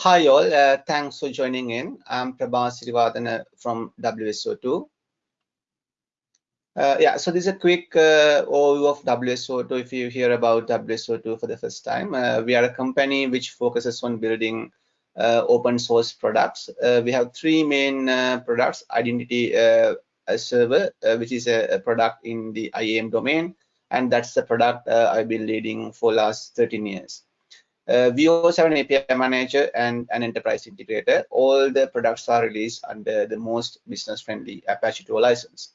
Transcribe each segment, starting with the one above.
Hi all, uh, thanks for joining in. I'm Prabath Siriwardena from WSO2. Uh, yeah, so this is a quick uh, overview of WSO2 if you hear about WSO2 for the first time. Uh, we are a company which focuses on building uh, open source products. Uh, we have three main products, Identity Server, which is a, a, product in the IAM domain, and that's the product I've been leading for last 13 years. Uh, we also have an API manager and an enterprise integrator. All the products are released under the most business-friendly Apache 2 license.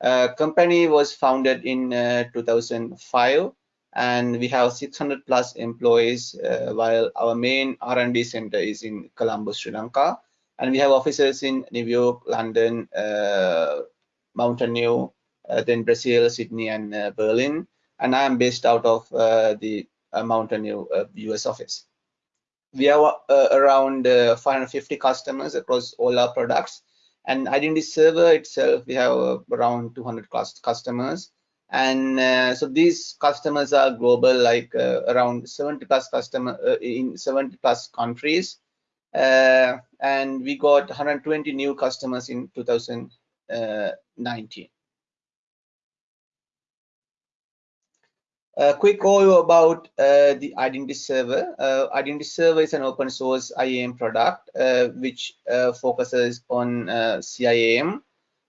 Uh, company was founded in uh, 2005 and we have 600 plus employees uh, while our main R&D center is in Colombo, Sri Lanka. And we have offices in New York, London, uh, Mountain View, uh, then Brazil, Sydney, and Berlin. And I am based out of the Mountain View US office. We have uh, around uh, 550 customers across all our products. And Identity Server itself, we have uh, around 200 customers. And so these customers are global, like around 70 plus customer in 70 plus countries. Uh, and we got 120 new customers in 2019. A quick overview about uh, the Identity Server. Uh, Identity Server is an open source IAM product uh, which uh, focuses on uh, CIAM.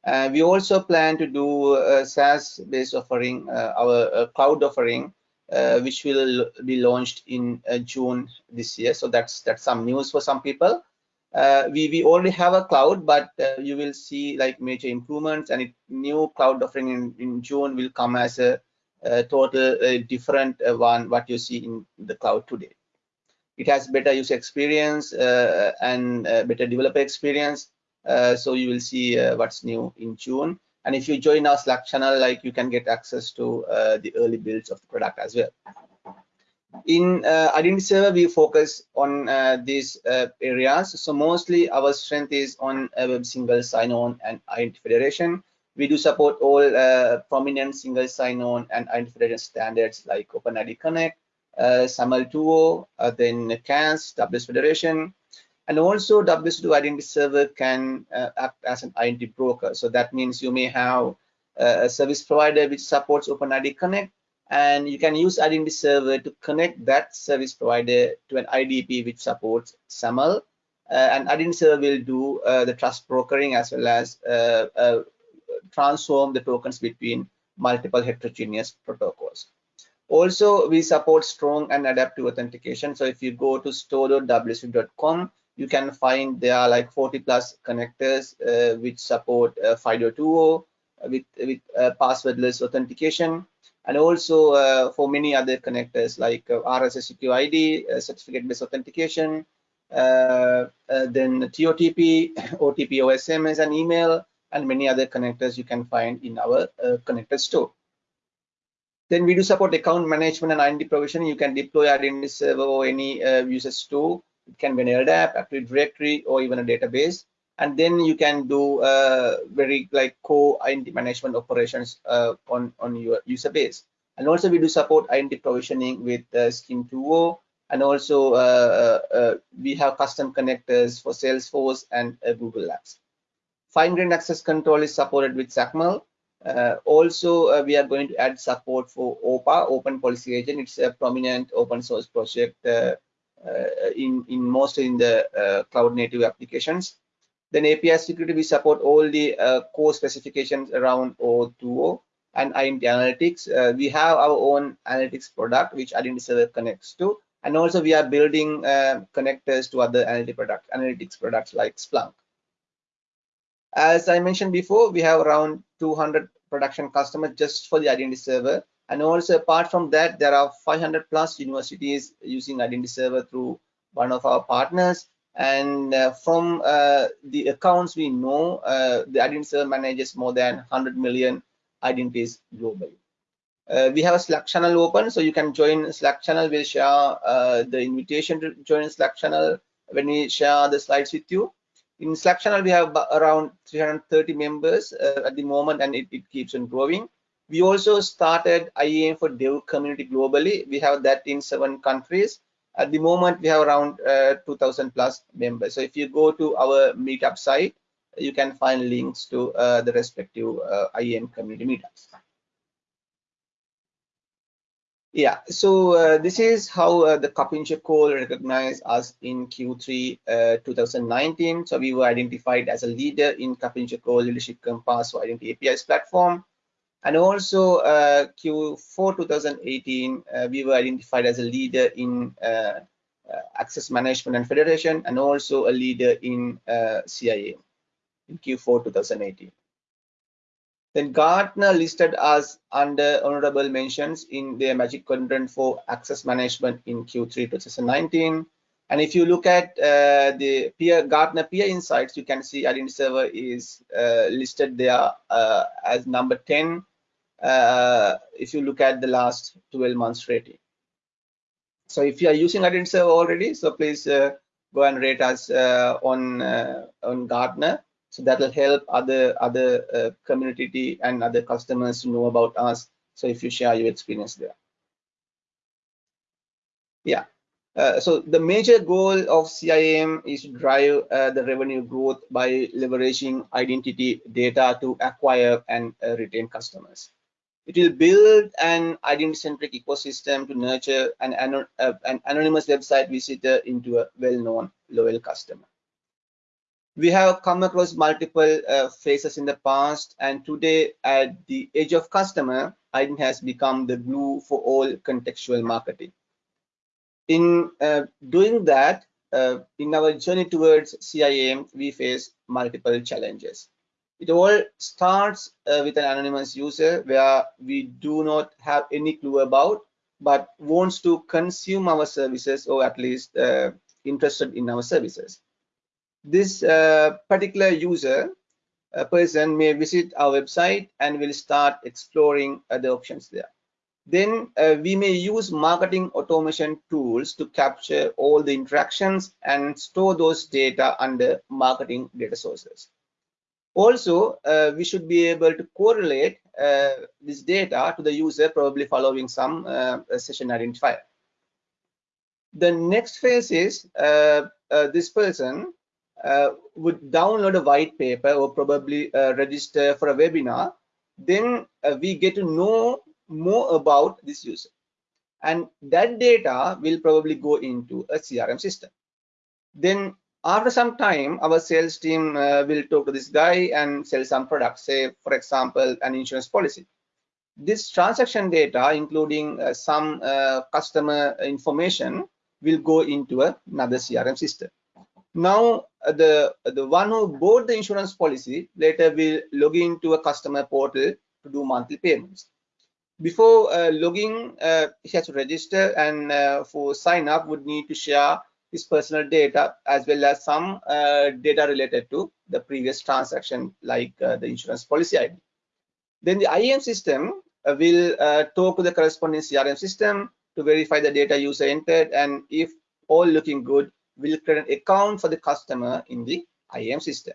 Uh, we also plan to do a SaaS-based offering, our cloud offering, which will be launched in June this year. So that's that's some news for some people. we we already have a cloud, but you will see like major improvements and it, new cloud offering in, in June will come as a total different uh, one what you see in the cloud today. It has better user experience uh, and uh, better developer experience. so you will see what's new in June. And if you join our Slack channel, like you can get access to the early builds of the product as well in uh, identity server we focus on uh, these uh, areas so mostly our strength is on web single sign-on and identity federation we do support all uh, prominent single sign-on and identification standards like OpenID Connect, uh, SAML 2.0, uh, then CAS, WS Federation, and also WSO2 Identity Server can uh, act as an identity broker. So that means you may have uh, a service provider which supports OpenID Connect, and you can use Identity Server to connect that service provider to an IDP which supports SAML. Uh, and Identity Server will do uh, the trust brokering as well as transform the tokens between multiple heterogeneous protocols. Also, we support strong and adaptive authentication. So if you go to store.wso2.com, you can find there are like 40 plus connectors uh, which support uh, FIDO 2.0 uh, with, with uh, passwordless authentication. And also uh, for many other connectors like uh, RSA-SecurID, uh, certificate-based authentication, then TOTP, OTP, OSMS, and email, and many other connectors you can find in our uh, connector store. Then we do support account management and identity provisioning. You can deploy identity server or any uh, user store. It can be an LDAP, Active Directory, or even a database. And then you can do uh, very like core identity management operations uh, on, on your user base. And also we do support identity provisioning with uh, SCIM 2.0. And also uh, uh, we have custom connectors for Salesforce and Google Apps fine-grained access control is supported with XACML. Uh, also, uh, we are going to add support for OPA, Open Policy Agent. It's a prominent open source project uh, uh in, in most in the uh, cloud native applications. Then API security, we support all the uh, core specifications around O2O and identity analytics. we have our own analytics product, which Identity Server connects to. And also we are building connectors to other analytics, analytics products like Splunk. As I mentioned before, we have around 200 production customers just for the identity server. And also apart from that, there are 500 plus universities using identity server through one of our partners. And uh, from uh, the accounts we know, uh, the identity server manages more than 100 million identities globally. Uh, we have a Slack channel open, so you can join Slack channel. We'll share uh, the invitation to join Slack channel when we share the slides with you in Slack channel, we have around 330 members uh, at the moment, and it, it, keeps on growing. We also started IAM for Dev community globally. We have that in seven countries, At the moment, we have around uh, 2,000 plus members. So if you go to our meetup site, you can find links to uh, the respective uh, IAM community meetups. Yeah, so uh, this is how uh, the KuppingerCole recognized us in Q3 uh, 2019. So we were identified as a leader in KuppingerCole Leadership Compass for Identity APIs platform. And also uh, Q4 2018, uh, we were identified as a leader in uh, access management and federation, and also a leader in CIAM in Q4 2018. Then Gartner listed us under honorable mentions in their Magic Quadrant for Access Management in Q3 2019. And if you look at uh, the peer Gartner Peer Insights, you can see Identity Server is uh, listed there uh, as number 10 uh, if you look at the last 12 months rating. So if you are using Identity Server already, so please uh, go and rate us uh, on on Gartner so that will help other other uh, community and other customers to know about us. So if you share your experience there. Yeah. Uh, so the major goal of CIAM is to drive uh, the revenue growth by leveraging identity data to acquire and uh, retain customers. It will build an identity-centric ecosystem to nurture an, uh, an anonymous website visitor into a well-known loyal customer we have come across multiple uh, phases in the past and today at the age of customer IDEN has become the glue for all contextual marketing. In uh, doing that uh, in our journey towards CIAM, we face multiple challenges. It all starts uh, with an anonymous user where we do not have any clue about but wants to consume our services or at least uh, interested in our services this uh, particular user a person may visit our website and will start exploring other options there. Then uh, we may use marketing automation tools to capture all the interactions and store those data under marketing data sources. Also, uh, we should be able to correlate uh, this data to the user probably following some uh, session identifier. The next phase is uh, this person uh, would download a white paper or probably uh, register for a webinar, then uh, we get to know more about this user. And that data will probably go into a CRM system. Then after some time, our sales team uh, will talk to this guy and sell some products, say, for example, an insurance policy. This transaction data, including uh, some uh, customer information, will go into another CRM system. Now, uh, the the one who bought the insurance policy later will log into a customer portal to do monthly payments. Before uh, logging, uh, he has to register and uh, for sign up would need to share his personal data as well as some uh, data related to the previous transaction like uh, the insurance policy ID. Then the IAM system will talk to the corresponding CRM system to verify the data user entered and if all looking good will create an account for the customer in the IAM system.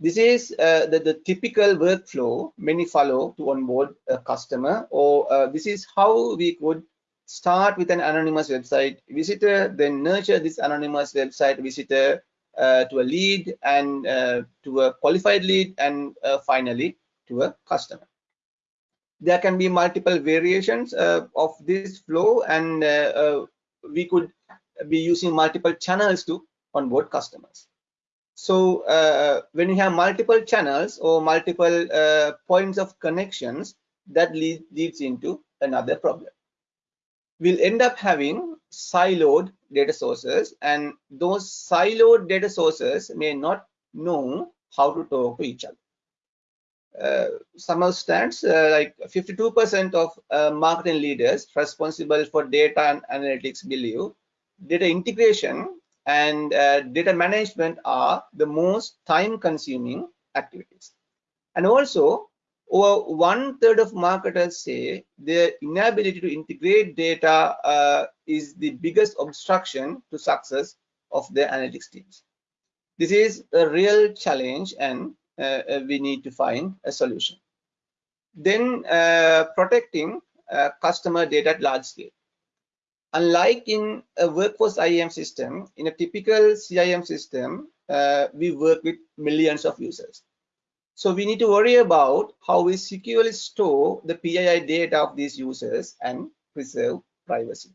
This is uh, the, the, typical workflow many follow to onboard a customer, or uh, this is how we could start with an anonymous website visitor, then nurture this anonymous website visitor uh, to a lead and uh, to a qualified lead, and uh, finally to a customer. There can be multiple variations uh, of this flow, and we could be using multiple channels to onboard customers. So uh, when you have multiple channels or multiple uh, points of connections, that lead, leads into another problem. We'll end up having siloed data sources and those siloed data sources may not know how to talk to each other. Uh, some of stats uh, like 52% of uh, marketing leaders responsible for data and analytics believe data integration and uh, data management are the most time consuming activities. And also over one third of marketers say their inability to integrate data uh, is the biggest obstruction to success of their analytics teams. This is a real challenge and uh, we need to find a solution. Then uh, protecting uh, customer data at large scale unlike in a workforce IAM system, in a typical CIAM system, uh, we work with millions of users. So we need to worry about how we securely store the PII data of these users and preserve privacy.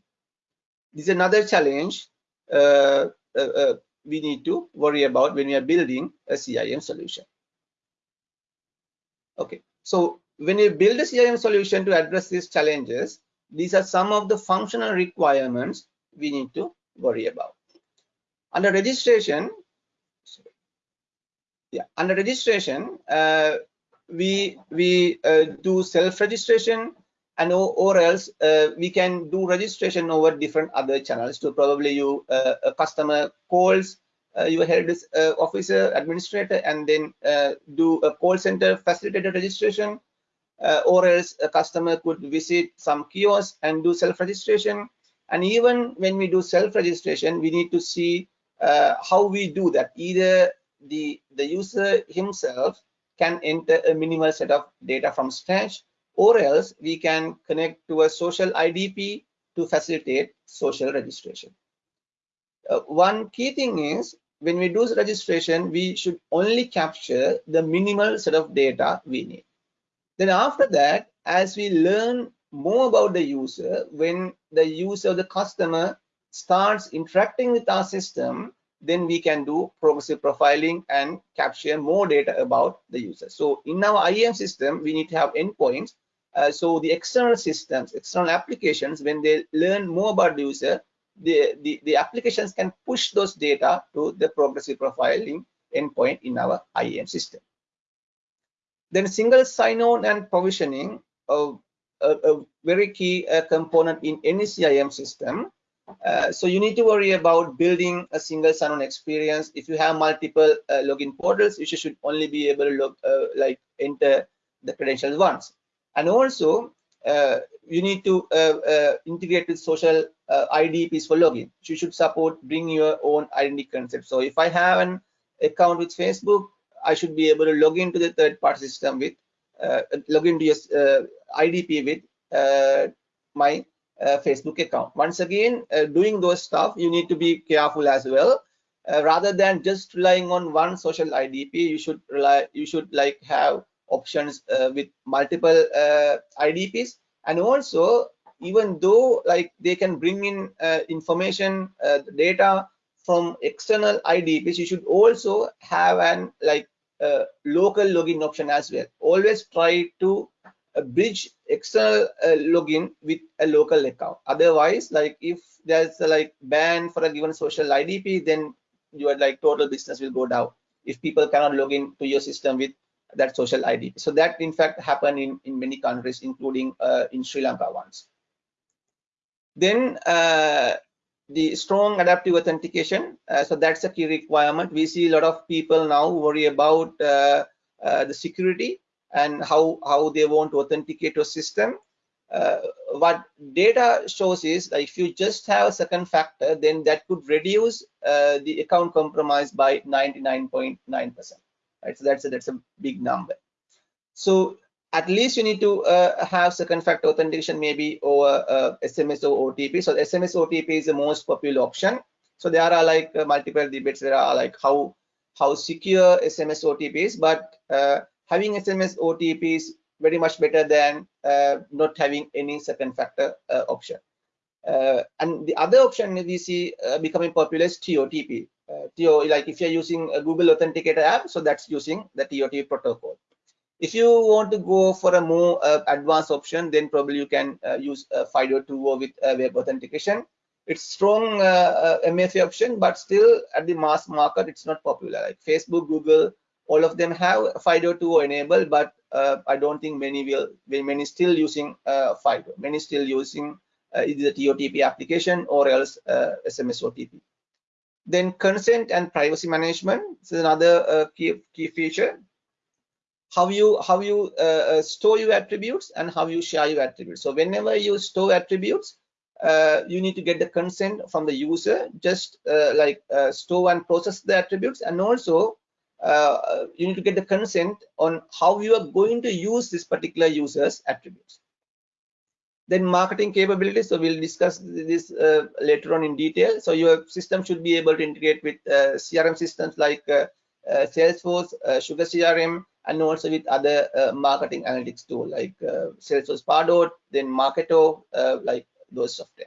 This is another challenge uh, uh, uh we need to worry about when we are building a CIAM solution. Okay, so when you build a CIAM solution to address these challenges, these are some of the functional requirements we need to worry about. Under registration, yeah, under registration, uh, we we uh, do self-registration and or, or else uh, we can do registration over different other channels. So probably you uh, a customer calls uh, your head uh, officer administrator and then do a call center facilitated registration uh, or else a customer could visit some kiosk and do self-registration. And even when we do self-registration, we need to see uh, how we do that. Either the, the user himself can enter a minimal set of data from scratch, or else we can connect to a social IDP to facilitate social registration. Uh, one key thing is when we do registration, we should only capture the minimal set of data we need. Then after that, as we learn more about the user, when the user, the customer starts interacting with our system, then we can do progressive profiling and capture more data about the user. So in our IAM system, we need to have endpoints. Uh, so the external systems, external applications, when they learn more about the user, the, the, the applications can push those data to the progressive profiling endpoint in our IAM system. Then single sign-on and provisioning, uh, a, a, very key uh, component in any CIAM system. Uh, so you need to worry about building a single sign-on experience. If you have multiple uh, login portals, you should only be able to log, uh, like enter the credentials once. And also, uh, you need to integrate with social IDPs for login. You should support bring your own identity concept. So if I have an account with Facebook, I should be able to log into the third party system with uh, log into your uh, IDP with uh, my uh, Facebook account. Once again, uh, doing those stuff, you need to be careful as well. Rather than just relying on one social IDP, you should rely, you should like have options with multiple IDPs, and also even though like they can bring in information, data from external IDPs, you should also have an like uh, local login option as well. Always try to uh, bridge external uh, login with a local account. Otherwise, like if there's a like ban for a given social IDP, then your like total business will go down if people cannot log in to your system with that social ID. So that in fact happened in, in many countries, including uh, in Sri Lanka once. Then uh, the strong adaptive authentication uh, so that's a key requirement. We see a lot of people now worry about uh, uh, the security and how how they want to authenticate a system. Uh, what data shows is that if you just have a second factor then that could reduce uh, the account compromise by 99.9 percent right? So that's a, that's a big number. So at least you need to uh, have second factor authentication maybe over uh, SMS or OTP. So SMS OTP is the most popular option. So there are like uh, multiple debates. There are like how how secure SMS OTP is, but uh, having SMS OTP is very much better than uh, not having any second factor uh, option. and the other option we see becoming popular is TOTP. TO, like if you're using a Google Authenticator app, so that's using the TOTP protocol if you want to go for a more uh, advanced option then probably you can uh, use uh, FIDO2 with uh, web authentication. It's strong uh, uh MFA option but still at the mass market it's not popular. Like Facebook Google all of them have FIDO2 enabled but I don't think many will many still using FIDO many still using either the TOTP application or else SMS OTP then consent and privacy management this is another key, key feature how you how you uh, uh, store your attributes and how you share your attributes so whenever you store attributes uh, you need to get the consent from the user just uh, like uh, store and process the attributes and also uh, you need to get the consent on how you are going to use this particular user's attributes then marketing capabilities. So we'll discuss this later on in detail. So your system should be able to integrate with CRM systems like Salesforce, Sugar CRM, and also with other marketing analytics tool like Salesforce Pardot, then Marketo, like those software.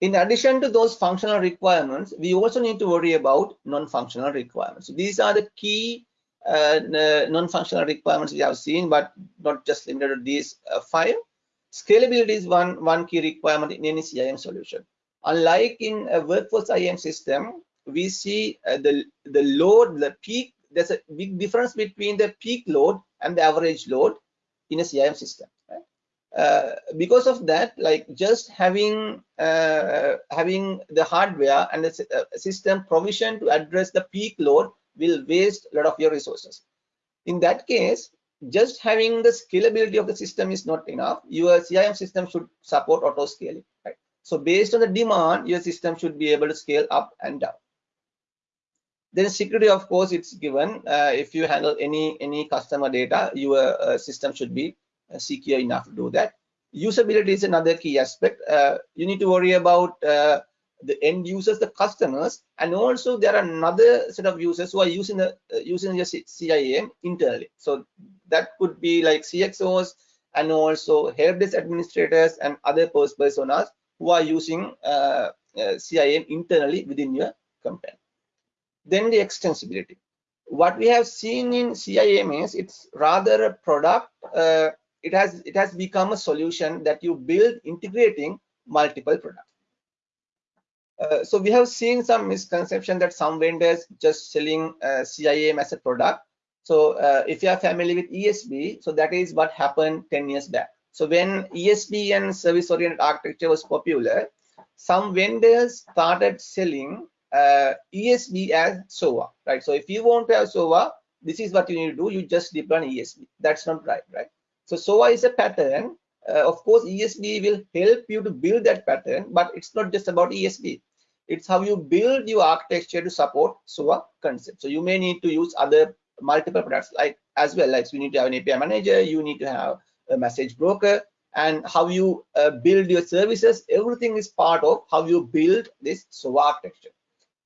In addition to those functional requirements, we also need to worry about non-functional requirements. So these are the key uh, non-functional requirements we have seen, but not just limited to these uh, five. Scalability is one, one key requirement in any CIAM solution. Unlike in a workforce IAM system, we see uh, the, the load, the peak, there's a big difference between the peak load and the average load in a CIAM system. Uh, because of that, like just having uh, having the hardware and the uh, system provision to address the peak load will waste a lot of your resources. In that case, just having the scalability of the system is not enough. Your CIAM system should support auto scaling. Right? So based on the demand, your system should be able to scale up and down. Then security, of course, it's given. Uh, if you handle any any customer data, your uh, system should be uh, secure enough to do that. Usability is another key aspect. Uh, you need to worry about uh, the end users, the customers, and also there are another set of users who are using the using your CIAM internally. So that could be like CXOs and also help desk administrators and other personas who are using uh, uh, CIAM internally within your company. Then the extensibility. What we have seen in CIAM is it's rather a product. Uh, it has it has become a solution that you build integrating multiple products uh, so we have seen some misconception that some vendors just selling uh, CIAM as a product. So uh, if you are familiar with ESB, so that is what happened 10 years back. So when ESB and service-oriented architecture was popular, some vendors started selling uh, ESB as SOA, right? So if you want to have SOA, this is what you need to do. You just deploy an ESB. That's not right, right? So SOA is a pattern uh, of course esb will help you to build that pattern but it's not just about esb it's how you build your architecture to support SOA concept. So you may need to use other multiple products like as well. Like so you need to have an API manager, you need to have a message broker, and how you uh, build your services. Everything is part of how you build this SOA architecture.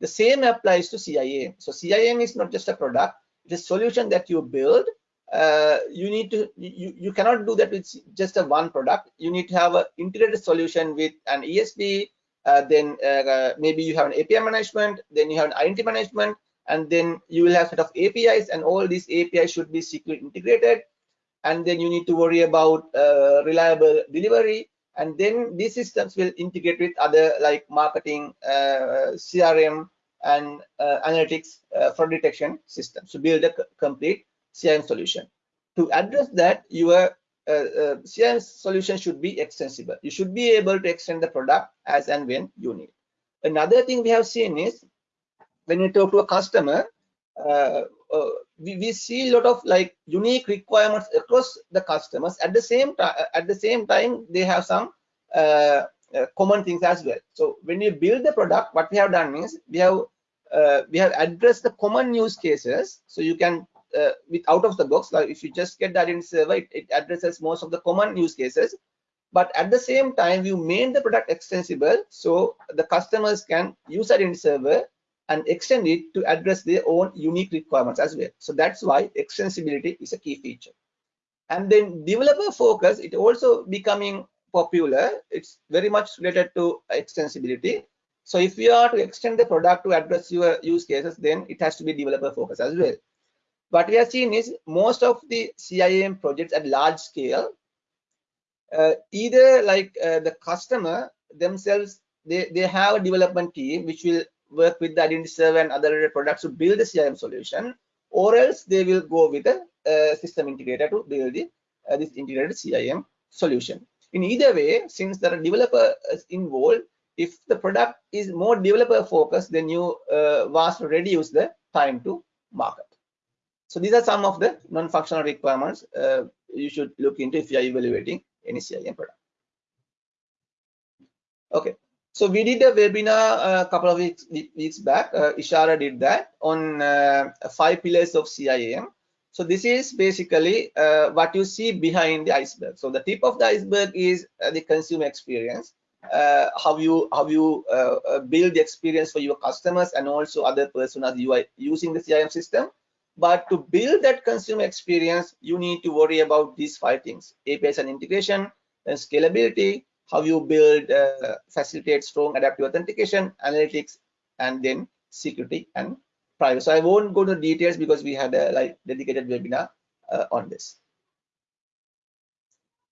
The same applies to CIAM. So CIAM is not just a product; it's a solution that you build. Uh, you need to you, you cannot do that with just a one product. You need to have an integrated solution with an esb uh, then uh, maybe you have an api management then you have an identity management and then you will have set of apis and all these apis should be securely integrated. And then you need to worry about uh, reliable delivery and then these systems will integrate with other like marketing uh, crm and uh, analytics fraud detection systems to build a complete crm solution. To address that, your uh, uh, CIAM solution should be extensible. You should be able to extend the product as and when you need. Another thing we have seen is when you talk to a customer, uh, uh, we, we see a lot of like unique requirements across the customers. At the same time, at the same time, they have some uh, uh, common things as well. So when you build the product, what we have done is we have uh, we have addressed the common use cases. So you can uh, with out of the box like if you just get the identity server it, it, addresses most of the common use cases but at the same time you made the product extensible so the customers can use identity server and extend it to address their own unique requirements as well. So that's why extensibility is a key feature. And then developer focus it also becoming popular. It's very much related to extensibility. So if you are to extend the product to address your use cases then it has to be developer focus as well. What we have seen is most of the CIAM projects at large scale, uh, either like uh, the customer themselves, they, they have a development team which will work with the identity server and other products to build the CIAM solution, or else they will go with a, a system integrator to build the, uh, this integrated CIAM solution. In either way, since there are developers involved, if the product is more developer focused, then you uh, vastly reduce the time to market. So these are some of the non-functional requirements uh, you should look into if you are evaluating any CIAM product. Okay, so we did a webinar a uh, couple of weeks, weeks back. Uh, Ishara did that on uh, five pillars of CIAM. So this is basically uh, what you see behind the iceberg. So the tip of the iceberg is uh, the consumer experience, uh, how you how you build the experience for your customers and also other personas you are using the CRM system. But to build that consumer experience, you need to worry about these five things: APIs and integration, and scalability, how you build, uh, facilitate strong adaptive authentication, analytics, and then security and privacy. So I won't go to details because we had a like dedicated webinar uh, on this.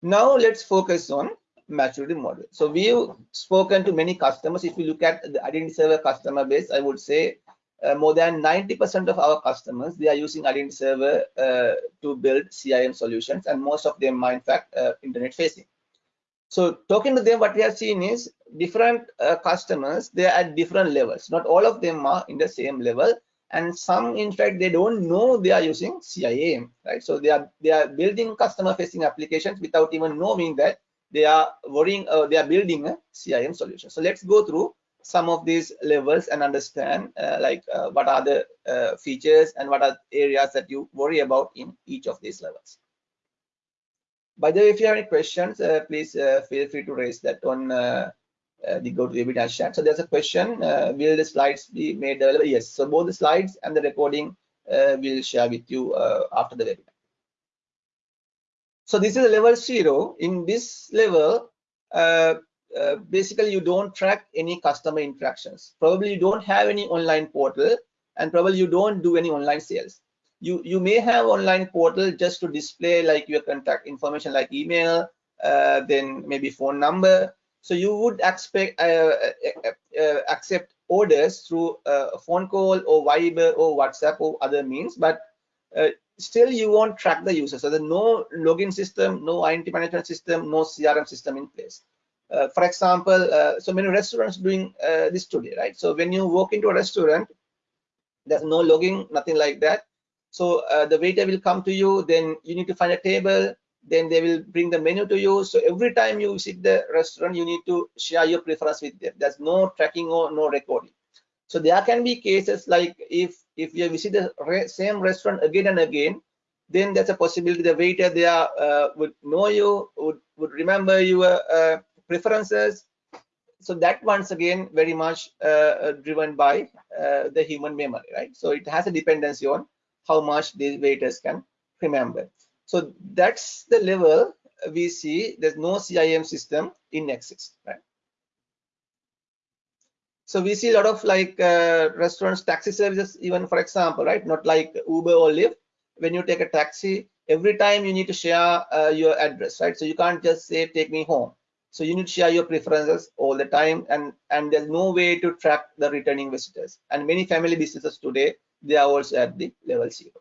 Now let's focus on maturity model. So we've spoken to many customers. If you look at the identity server customer base, I would say uh, more than 90% of our customers they are using identity server uh, to build CIAM solutions, and most of them are in fact uh, internet facing. So talking to them, what we have seen is different uh, customers, they are at different levels. Not all of them are in the same level. And some, in fact, they don't know they are using CIAM, right? So they are they are building customer-facing applications without even knowing that they are worrying, uh, they are building a CIAM solution. So let's go through some of these levels and understand uh, like uh, what are the uh, features and what are areas that you worry about in each of these levels. By the way, if you have any questions, uh, please uh, feel free to raise that on uh, the GoToWebinar chat. So there's a question, will the slides be made available? Yes, so both the slides and the recording we'll share with you after the webinar. So this is level zero. In this level, uh, uh, basically you don't track any customer interactions. Probably you don't have any online portal and probably you don't do any online sales you you may have online portal just to display like your contact information like email uh, then maybe phone number. So you would expect uh, uh, uh accept orders through uh, a phone call or viber or whatsapp or other means but uh, still you won't track the user. So there's no login system no identity management system no crm system in place. For example so many restaurants doing this today right? So when you walk into a restaurant there's no logging nothing like that so uh, the waiter will come to you, then you need to find a table, then they will bring the menu to you. So every time you visit the restaurant, you need to share your preference with them. There's no tracking or no recording. So there can be cases like if if you visit the re same restaurant again and again, then there's a possibility the waiter there uh, would know you, would, would remember your uh, preferences. So that once again very much uh, driven by uh, the human memory, right? So it has a dependency on how much these waiters can remember. So that's the level we see there's no CIAM system in Nexus, right? So we see a lot of like uh, restaurants, taxi services, even for example, right? Not like Uber or Lyft. When you take a taxi, every time you need to share uh, your address, right? So you can't just say, take me home. So you need to share your preferences all the time and, and there's no way to track the returning visitors. And many family businesses today, they are also at the level zero.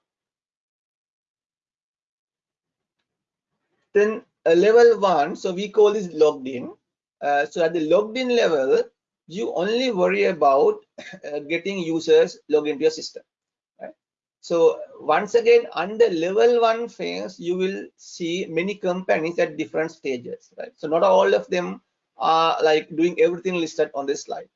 Then uh, level one, so we call this logged in. Uh, so at the logged in level, you only worry about uh, getting users log into your system. Right? So once again, under level one phase, you will see many companies at different stages. Right? So not all of them are like doing everything listed on this slide.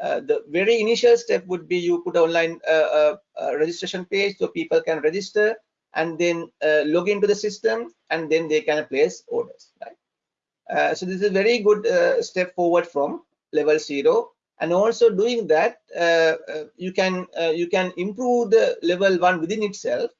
Uh, the very initial step would be you put online uh, uh, uh, registration page so people can register and then uh, log into the system and then they can place orders right? So this is a very good step forward from level zero. And also doing that you can you can improve the level one within itself.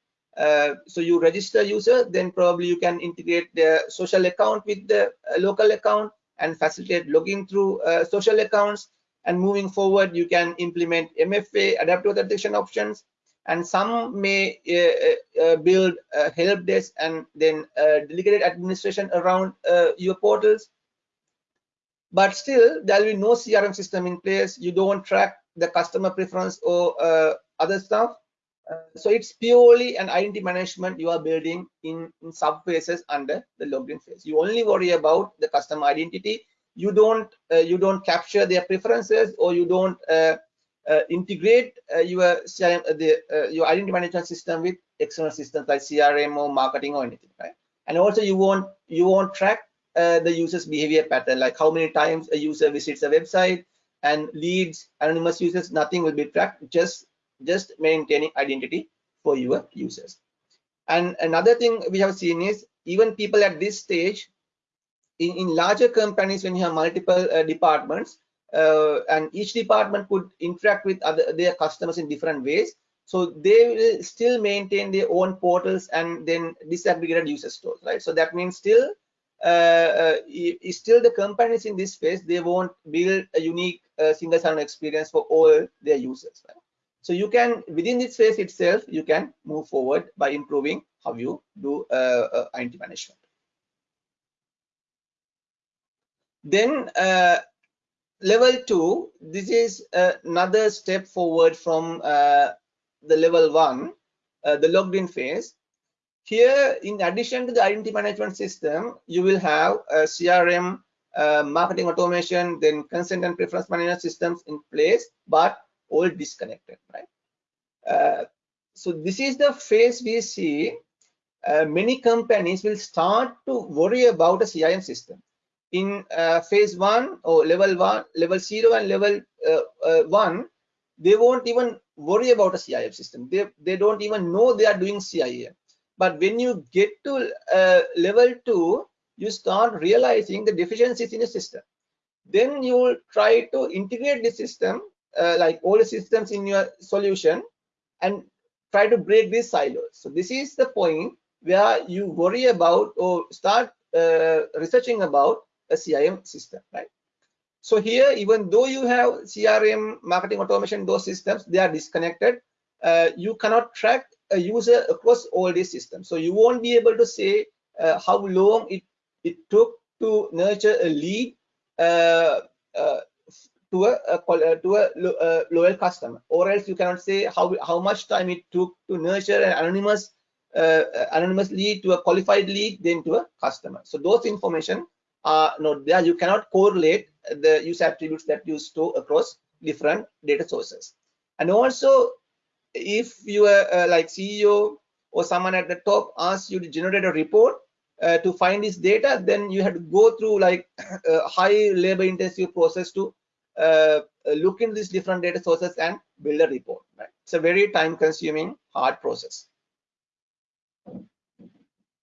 So you register user then probably you can integrate the social account with the local account and facilitate login through social accounts and moving forward you can implement mfa adaptive authentication options. And some may uh, uh, build a help desk and then uh, delegated administration around uh, your portals. But still there will be no crm system in place. You don't track the customer preference or uh, other stuff. Uh, so it's purely an identity management you are building in, in sub under the login phase. You only worry about the customer identity you don't uh, you don't capture their preferences or you don't uh, uh, integrate your the your identity management system with external systems like CRM or marketing or anything, right? And also you won't you won't track the user's behavior pattern, like how many times a user visits a website and leads anonymous users. Nothing will be tracked. Just just maintaining identity for your users. And another thing we have seen is even people at this stage, in, in larger companies, when you have multiple uh, departments, uh, and each department could interact with other their customers in different ways. So they will still maintain their own portals and then disaggregated user stores, right? So that means still, uh, uh, still the companies in this phase, they won't build a unique uh, single sign-on experience for all their users, right? So you can, within this phase itself, you can move forward by improving how you do uh, uh, identity management. Then uh, level two, this is another step forward from uh, the level one, uh, the logged in phase. Here, in addition to the identity management system, you will have a CRM, uh, marketing automation, then consent and preference management systems in place, but all disconnected, right? So this is the phase we see uh, many companies will start to worry about a CIAM system. In uh, phase one or level one, level zero and level uh, uh, one, they won't even worry about a CIAM system. They, they don't even know they are doing CIAM. But when you get to uh, level two, you start realizing the deficiencies in the system. Then you will try to integrate the system, uh, like all the systems in your solution, and try to break these silos. So this is the point where you worry about or start uh, researching about a CIAM system, right? So here, even though you have CRM, marketing automation, those systems, they are disconnected. Uh, you cannot track a user across all these systems. So you won't be able to say uh, how long it, it took to nurture a lead uh, uh to a, a uh, to a, a, uh, loyal customer, or else you cannot say how how much time it took to nurture an anonymous uh, anonymous lead to a qualified lead, then to a customer. So those information are not there. You cannot correlate the use attributes that you store across different data sources. And also, if you are uh, like CEO or someone at the top asks you to generate a report uh, to find this data, then you have to go through like a high labor intensive process to uh, look into these different data sources and build a report. Right? It's a very time consuming, hard process.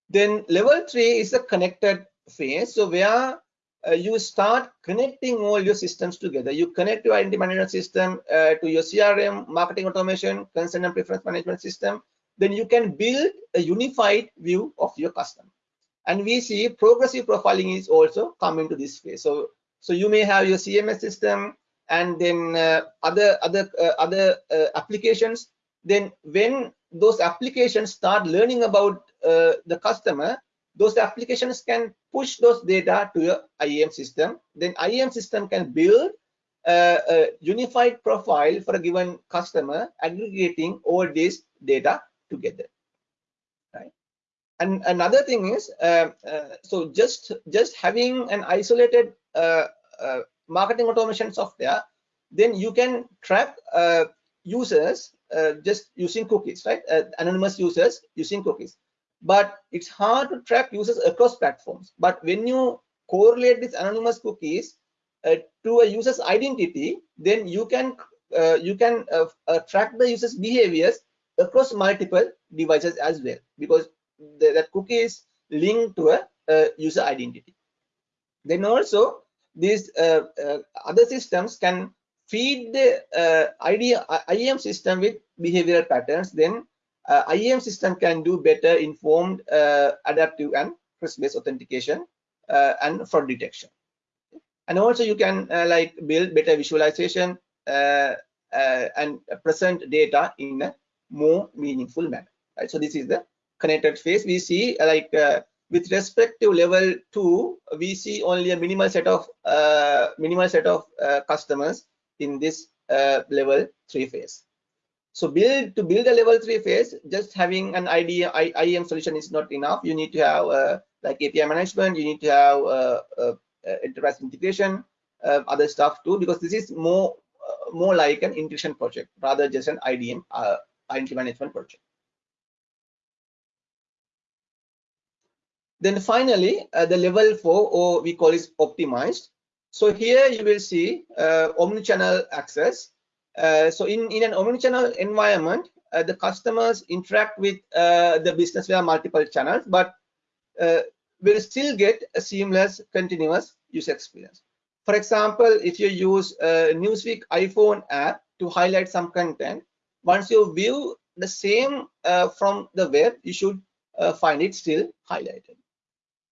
Then level three is a connected phase. So where uh, you start connecting all your systems together. You connect your identity management system uh, to your CRM, marketing automation, consent and preference management system. Then you can build a unified view of your customer. And we see progressive profiling is also coming to this phase. So, so you may have your CMS system and then uh, other other uh, other uh, applications. Then when those applications start learning about uh, the customer, those applications can push those data to your IAM system. Then IAM system can build a, a unified profile for a given customer, aggregating all this data together. Right. And another thing is, uh, uh, so just just having an isolated uh, uh marketing automation software, then you can track uh, users just using cookies, right? anonymous users using cookies but it's hard to track users across platforms. But when you correlate these anonymous cookies uh, to a user's identity, then you can uh, you can uh, uh track the user's behaviors across multiple devices as well because the, that cookie is linked to a, a user identity. Then also these uh, uh, other systems can feed the uh, ID, IAM system with behavioral patterns. Then uh, system can do better informed uh, adaptive and risk-based authentication uh, and fraud detection. And also you can uh, like build better visualization uh, uh, and present data in a more meaningful manner. Right. So this is the connected phase. We see like with respect to level two, we see only a minimal set of minimal set of customers in this level three phase. So build to build a level three phase, just having an IDM, IAM solution is not enough. You need to have uh, like API management. You need to have uh, uh, uh enterprise integration, uh, other stuff too, because this is more uh, more like an integration project rather just an IDM identity management project. Then finally, the level four, or we call it optimized. So here you will see omnichannel access uh, so in, in an omnichannel environment, uh, the customers interact with uh, the business via multiple channels, but uh, will still get a seamless, continuous user experience. For example, if you use Newsweek iPhone app to highlight some content, once you view the same uh, from the web, you should find it still highlighted.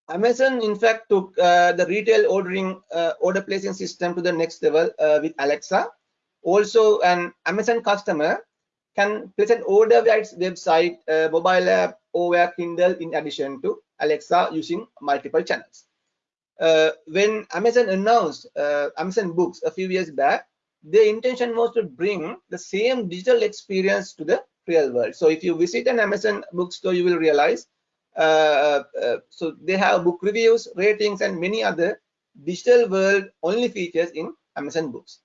Amazon, in fact, took the retail ordering order placing system to the next level with Alexa. Also, an Amazon customer can place an order via its website, uh, mobile app, or via Kindle in addition to Alexa using multiple channels. Uh, when Amazon announced uh, Amazon Books a few years back, their intention was to bring the same digital experience to the real world. So if you visit an Amazon bookstore, you will realize uh, uh, so they have book reviews, ratings, and many other digital world only features in Amazon Books.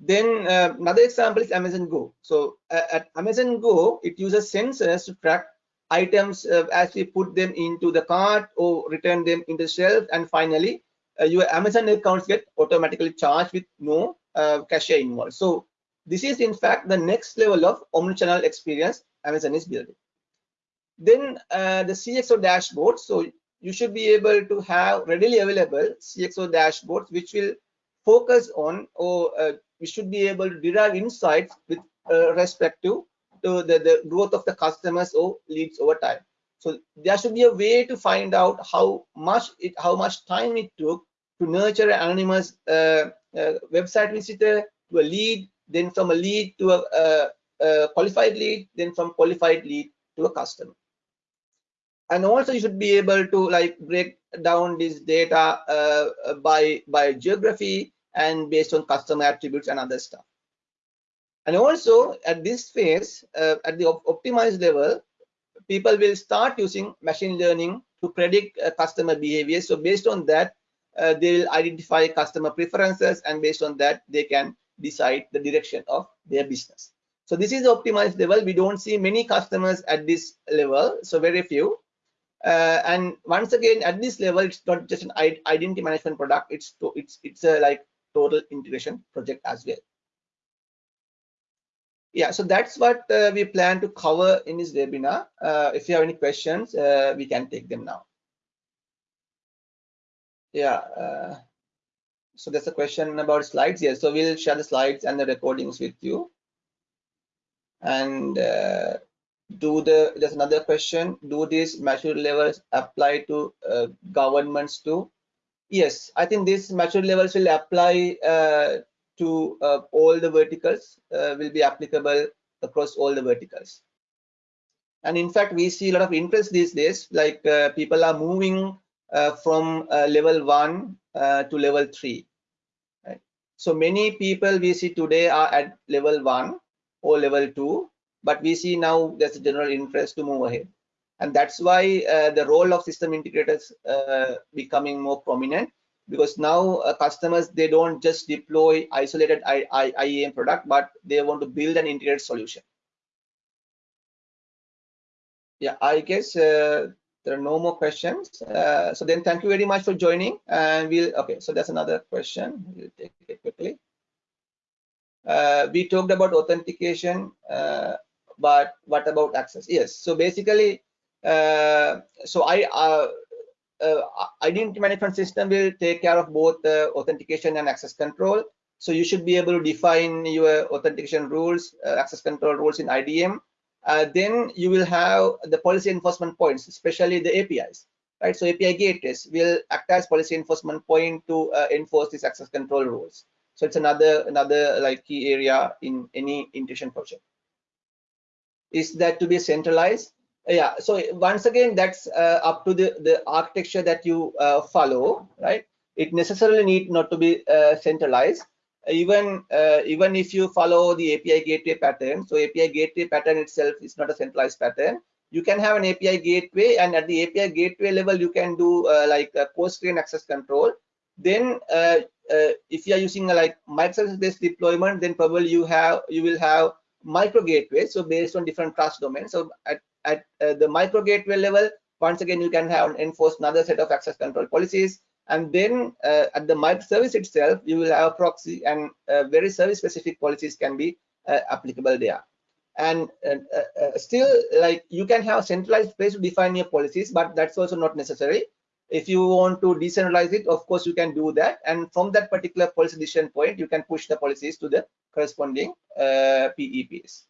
Then uh, another example is Amazon Go. So at Amazon Go, it uses sensors to track items uh, as we put them into the cart or return them in the shelf. And finally uh, your amazon accounts get automatically charged with no uh, cashier involved. So this is in fact the next level of omnichannel experience amazon is building. Then uh, the cxo dashboard. So you should be able to have readily available cxo dashboards which will focus on or uh, we should be able to derive insights with uh, respect to the, the growth of the customers or leads over time. So there should be a way to find out how much it, how much time it took to nurture an anonymous uh, uh, website visitor to a lead, then from a lead to a, a, a, qualified lead, then from qualified lead to a customer. And also you should be able to like break down this data uh, by by geography and based on customer attributes and other stuff. And also at this phase, uh, at the op optimized level, people will start using machine learning to predict uh, customer behavior. So based on that, uh, they will identify customer preferences and based on that, they can decide the direction of their business. So this is the optimized level. We don't see many customers at this level, so very few. Uh, and once again, at this level, it's not just an identity management product. It's it's it's a like total integration project as well. Yeah so that's what uh, we plan to cover in this webinar. Uh, if you have any questions uh, we can take them now. Yeah uh, so there's a question about slides. Here so we'll share the slides and the recordings with you. And uh, do the there's another question. Do these maturity levels apply to uh, governments too yes i think these maturity levels will apply to uh, all the verticals uh, will be applicable across all the verticals. And in fact, we see a lot of interest these days, like uh, people are moving uh, from uh, level one uh, to level three. Right? So many people we see today are at level one or level two, but we see now there's a general interest to move ahead. And that's why the role of system integrators becoming more prominent because now uh, customers they don't just deploy isolated I, I, IAM product but they want to build an integrated solution. Yeah I guess uh, there are no more questions. Uh, so then thank you very much for joining and we'll okay so that's another question. We'll take it quickly. Uh, we talked about authentication uh, but what about access? Yes so basically uh, so I uh, identity management system will take care of both uh, authentication and access control. So you should be able to define your authentication rules, uh, access control rules in IDM. Uh, then you will have the policy enforcement points, especially the APIs, right? So API gateways will act as policy enforcement point to uh, enforce these access control rules. So it's another another like key area in any integration project. Is that to be centralized? Yeah so once again that's uh, up to the the architecture that you uh, follow right? It necessarily need not to be uh, centralized. Even uh, even if you follow the api gateway pattern so api gateway pattern itself is not a centralized pattern. You can have an api gateway and at the api gateway level you can do uh, like a coarse grain access control. Then uh, if you are using a like microservice based deployment then probably you have you will have micro gateways so based on different trust domains. So at at uh, the micro gateway level, once again, you can have enforce another set of access control policies. And then uh, at the microservice itself, you will have a proxy and uh, very service specific policies can be uh, applicable there. and uh, uh, still like you can have centralized place to define your policies but that's also not necessary if you want to decentralize it of course you can do that and from that particular policy decision point you can push the policies to the corresponding uh, PEPs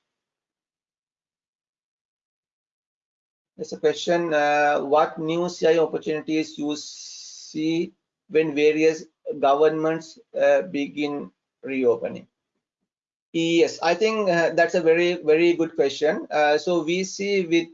there's a question uh, what new CI opportunities you see when various governments uh, begin reopening Yes, I think uh, that's a very very good question. Uh, so we see with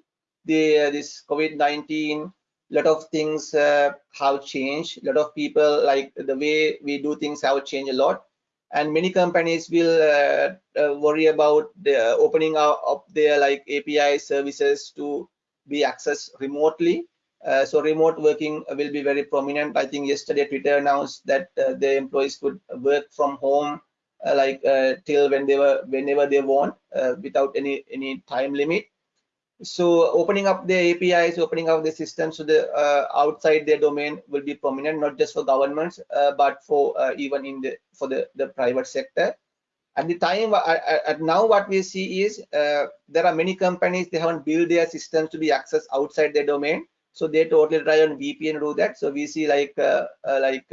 the uh, this COVID-19, a lot of things uh, have changed. A lot of people like the way we do things have changed a lot, and many companies will uh, uh, worry about the opening up their like API services to be accessed remotely. so remote working will be very prominent. I think yesterday Twitter announced that the employees could work from home uh, like uh, till when they were whenever they want uh, without any any time limit so opening up the apis opening up the systems to the uh, outside their domain will be prominent not just for governments uh, but for uh, even in the for the the private sector at the time at now what we see is there are many companies they haven't built their systems to be accessed outside their domain so they totally rely on vpn to do that so we see like like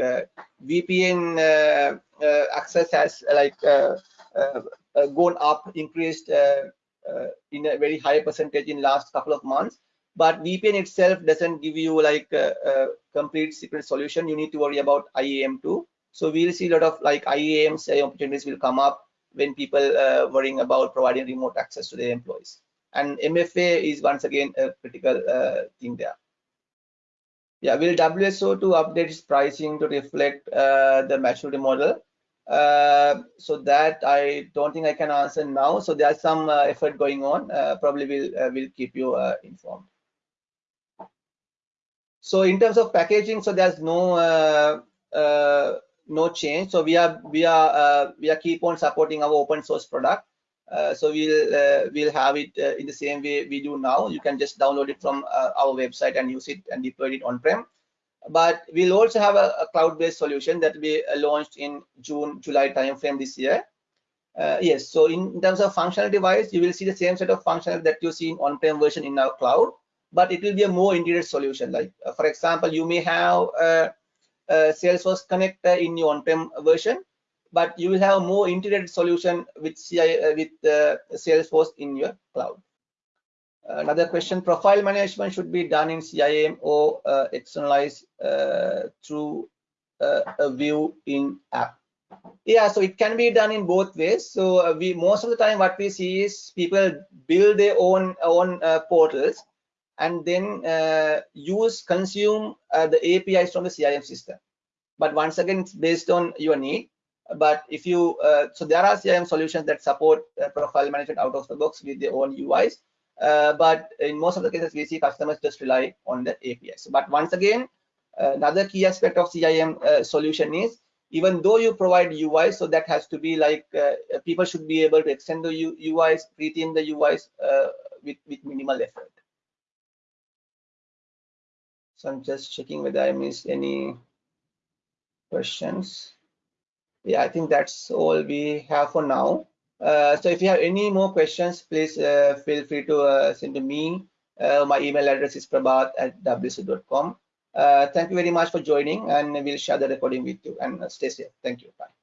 vpn uh, access has like uh, uh, gone up, increased in a very high percentage in last couple of months. But VPN itself doesn't give you like a, a complete secret solution. You need to worry about IAM too. So we'll see a lot of like IAMs opportunities will come up when people uh, worrying about providing remote access to their employees. And MFA is once again a critical uh, thing there. Yeah, will WSO2 update its pricing to reflect uh, the maturity model? Uh, so that I don't think I can answer now. So there's some uh, effort going on. Uh, probably will uh, will keep you uh, informed. So in terms of packaging, so there's no no change. So we are we are we are keep on supporting our open source product. so we'll we'll have it in the same way we do now. You can just download it from our website and use it and deploy it on-prem but we'll also have a, a cloud-based solution that we uh, launched in June, July timeframe this year. Uh, yes, so in, terms of functionality wise, you will see the same set of functionality that you see in on-prem version in our cloud, but it will be a more integrated solution. Like, uh, for example, you may have Salesforce connector in your on-prem version, but you will have more integrated solution with CI uh, with uh, Salesforce in your cloud. Another question, profile management should be done in CIAM or uh, externalized uh, through uh, a view in app. Yeah, so it can be done in both ways. So uh, we most of the time what we see is people build their own own uh, portals and then uh, use consume the APIs from the CIAM system. But once again, it's based on your need. But if you so there are CIAM solutions that support profile management out of the box with their own UIs uh, but in most of the cases, we see customers just rely on the APIs. But once again, uh, another key aspect of CIAM uh, solution is even though you provide UI, so that has to be like uh, people should be able to extend the U UIs, retheme the UIs uh, with, with minimal effort. So I'm just checking whether I missed any questions. Yeah, I think that's all we have for now. Uh, so if you have any more questions, please uh, feel free to uh, send to me. Uh, my email address is prabath at wso2.com. Uh, thank you very much for joining and we'll share the recording with you and stay safe. Thank you. Bye.